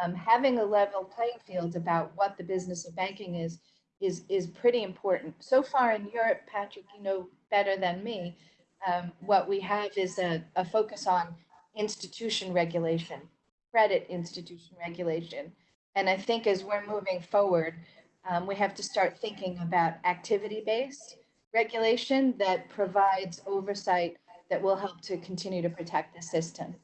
um, having a level playing field about what the business of banking is is is pretty important. So far in Europe, Patrick, you know better than me, um, what we have is a, a focus on institution regulation, credit institution regulation. And I think as we're moving forward, um, we have to start thinking about activity-based regulation that provides oversight that will help to continue to protect the system.